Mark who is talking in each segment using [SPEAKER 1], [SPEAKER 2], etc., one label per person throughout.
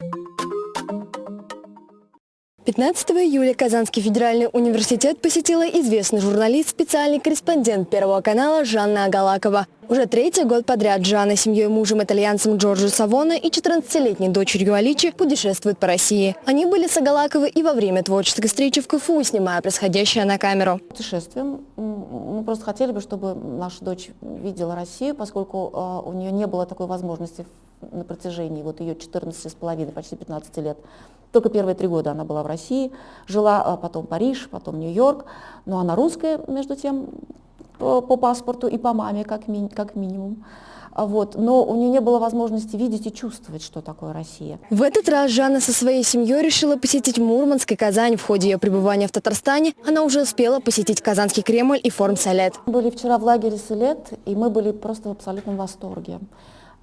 [SPEAKER 1] you 15 июля Казанский федеральный университет посетила известный журналист, специальный корреспондент Первого канала Жанна Агалакова. Уже третий год подряд Жанна с семьей мужем итальянцем Джорджо Савона и 14-летней дочерью Аличи путешествуют по России. Они были с Агалаковой и во время творческой встречи в КФУ, снимая происходящее на камеру.
[SPEAKER 2] Путешествуем. Мы просто хотели бы, чтобы наша дочь видела Россию, поскольку э, у нее не было такой возможности на протяжении вот ее 14 с половиной, почти 15 лет. Только первые три года она была в России, жила а потом Париж, потом Нью-Йорк. Но она русская, между тем, по, по паспорту и по маме, как, ми, как минимум. А вот. Но у нее не было возможности видеть и чувствовать, что такое Россия.
[SPEAKER 1] В этот раз Жанна со своей семьей решила посетить Мурманск и Казань. В ходе ее пребывания в Татарстане она уже успела посетить Казанский Кремль и форум Салет.
[SPEAKER 2] Мы были вчера в лагере Салет, и мы были просто в абсолютном восторге.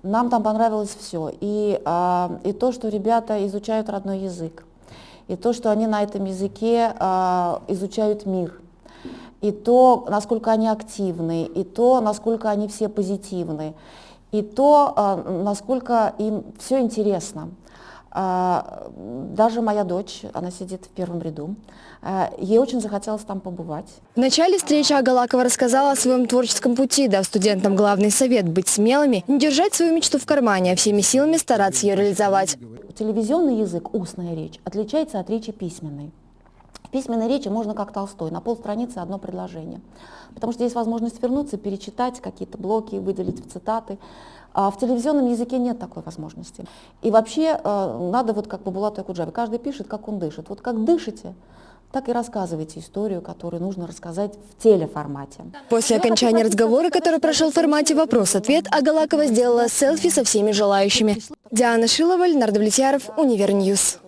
[SPEAKER 2] Нам там понравилось все. И, а, и то, что ребята изучают родной язык, и то, что они на этом языке а, изучают мир, и то, насколько они активны, и то, насколько они все позитивны, и то, а, насколько им все интересно. А, даже моя дочь, она сидит в первом ряду, а, ей очень захотелось там побывать.
[SPEAKER 1] В начале встречи Агалакова рассказала о своем творческом пути, дав студентам главный совет – быть смелыми, не держать свою мечту в кармане, а всеми силами стараться ее реализовать.
[SPEAKER 2] Телевизионный язык, устная речь, отличается от речи письменной. Письменной речи можно как Толстой, на полстраницы одно предложение. Потому что есть возможность вернуться, перечитать какие-то блоки, выделить в цитаты. А в телевизионном языке нет такой возможности. И вообще э, надо вот как по Булату Якуджаве, каждый пишет, как он дышит. Вот как дышите, так и рассказывайте историю, которую нужно рассказать в телеформате.
[SPEAKER 1] После окончания разговора, который прошел в формате «Вопрос-ответ», Агалакова сделала селфи со всеми желающими. Диана Шилова, Леонард Влетьяров, Univer News.